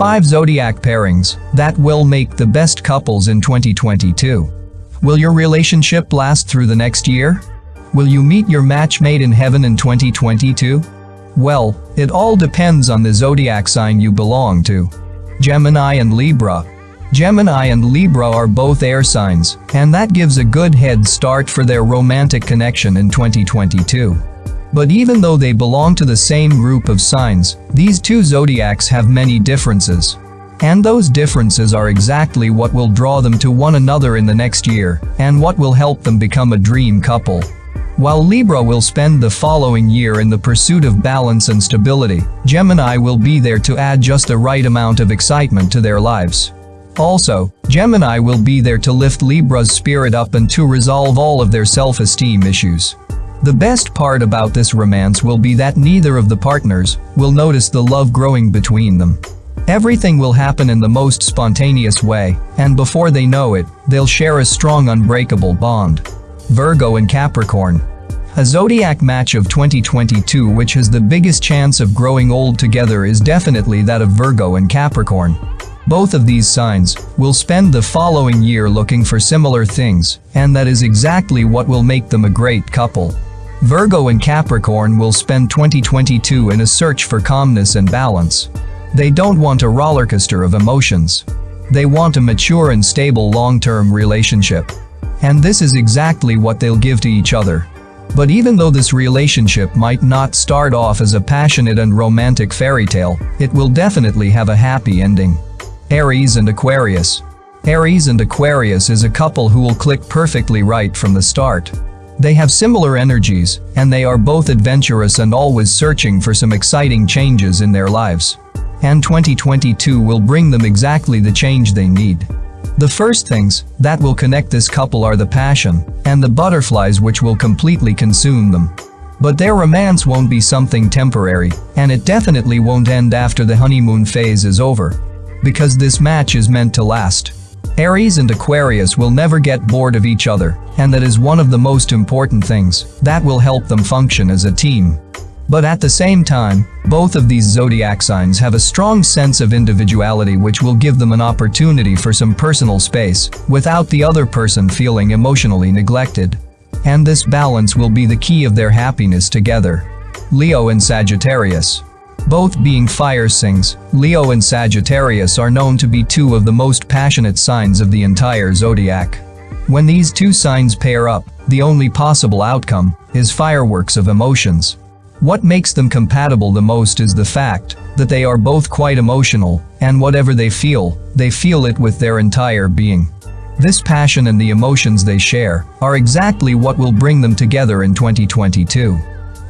5 zodiac pairings that will make the best couples in 2022. Will your relationship last through the next year? Will you meet your match made in heaven in 2022? Well, it all depends on the zodiac sign you belong to. Gemini and Libra. Gemini and Libra are both air signs, and that gives a good head start for their romantic connection in 2022. But even though they belong to the same group of signs, these two zodiacs have many differences. And those differences are exactly what will draw them to one another in the next year, and what will help them become a dream couple. While Libra will spend the following year in the pursuit of balance and stability, Gemini will be there to add just the right amount of excitement to their lives. Also, Gemini will be there to lift Libra's spirit up and to resolve all of their self-esteem issues. The best part about this romance will be that neither of the partners will notice the love growing between them. Everything will happen in the most spontaneous way, and before they know it, they'll share a strong unbreakable bond. Virgo and Capricorn a zodiac match of 2022 which has the biggest chance of growing old together is definitely that of Virgo and Capricorn. Both of these signs will spend the following year looking for similar things, and that is exactly what will make them a great couple. Virgo and Capricorn will spend 2022 in a search for calmness and balance. They don't want a rollercoaster of emotions. They want a mature and stable long-term relationship. And this is exactly what they'll give to each other. But even though this relationship might not start off as a passionate and romantic fairy tale, it will definitely have a happy ending. Aries and Aquarius. Aries and Aquarius is a couple who will click perfectly right from the start. They have similar energies, and they are both adventurous and always searching for some exciting changes in their lives. And 2022 will bring them exactly the change they need. The first things that will connect this couple are the passion and the butterflies which will completely consume them. But their romance won't be something temporary, and it definitely won't end after the honeymoon phase is over. Because this match is meant to last. Aries and Aquarius will never get bored of each other, and that is one of the most important things that will help them function as a team. But at the same time, both of these zodiac signs have a strong sense of individuality which will give them an opportunity for some personal space, without the other person feeling emotionally neglected. And this balance will be the key of their happiness together. Leo and Sagittarius. Both being fire signs, Leo and Sagittarius are known to be two of the most passionate signs of the entire zodiac. When these two signs pair up, the only possible outcome is fireworks of emotions. What makes them compatible the most is the fact that they are both quite emotional, and whatever they feel, they feel it with their entire being. This passion and the emotions they share are exactly what will bring them together in 2022.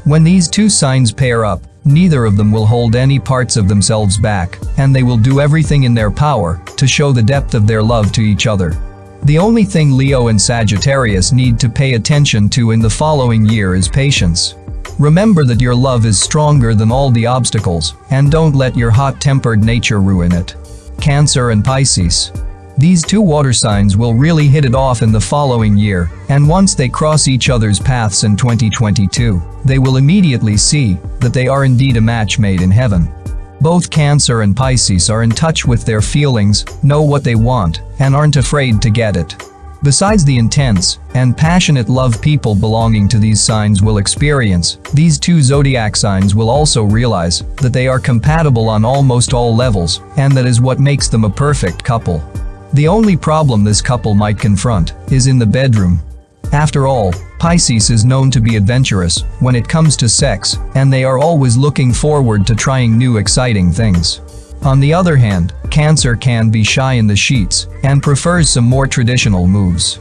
When these two signs pair up, neither of them will hold any parts of themselves back, and they will do everything in their power to show the depth of their love to each other. The only thing Leo and Sagittarius need to pay attention to in the following year is patience. Remember that your love is stronger than all the obstacles, and don't let your hot-tempered nature ruin it. Cancer and Pisces. These two water signs will really hit it off in the following year, and once they cross each other's paths in 2022, they will immediately see that they are indeed a match made in heaven. Both Cancer and Pisces are in touch with their feelings, know what they want, and aren't afraid to get it. Besides the intense and passionate love people belonging to these signs will experience, these two zodiac signs will also realize that they are compatible on almost all levels, and that is what makes them a perfect couple. The only problem this couple might confront is in the bedroom. After all, Pisces is known to be adventurous when it comes to sex, and they are always looking forward to trying new exciting things. On the other hand, Cancer can be shy in the sheets and prefers some more traditional moves.